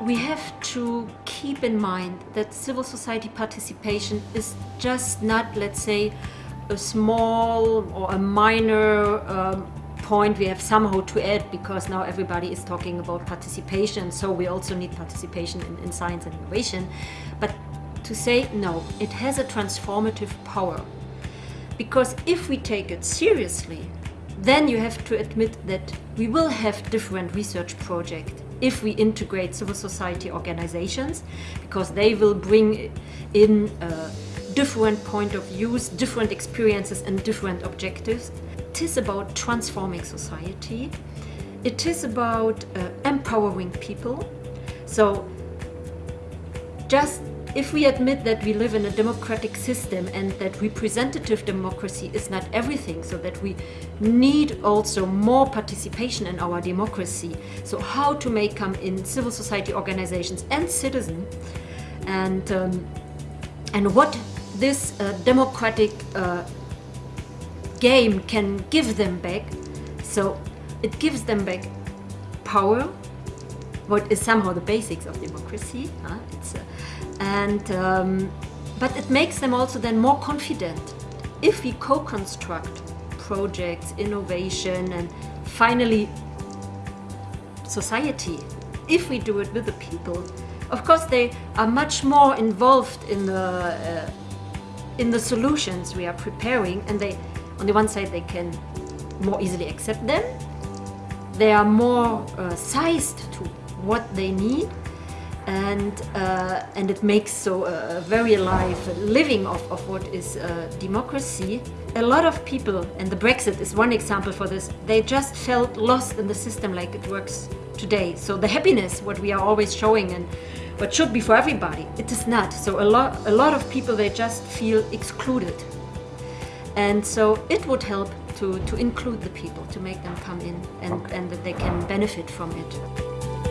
we have to keep in mind that civil society participation is just not, let's say, a small or a minor um, point we have somehow to add because now everybody is talking about participation so we also need participation in, in science and innovation. But to say no it has a transformative power. Because if we take it seriously then you have to admit that we will have different research projects if we integrate civil society organizations because they will bring in uh, different point of views, different experiences and different objectives. It is about transforming society. It is about uh, empowering people. So just if we admit that we live in a democratic system and that representative democracy is not everything, so that we need also more participation in our democracy, so how to make come in civil society organizations and citizens, and, um, and what this uh, democratic uh, game can give them back, so it gives them back power, what is somehow the basics of democracy. Huh? It's, uh, and um, but it makes them also then more confident if we co-construct projects, innovation, and finally society. If we do it with the people, of course they are much more involved in the uh, in the solutions we are preparing, and they, on the one side, they can more easily accept them. They are more uh, sized to what they need and uh, and it makes so a very alive living of, of what is uh, democracy. A lot of people, and the Brexit is one example for this, they just felt lost in the system like it works today. So the happiness, what we are always showing and what should be for everybody, it is not. So a lot, a lot of people, they just feel excluded. And so it would help to, to include the people, to make them come in and, okay. and that they can benefit from it.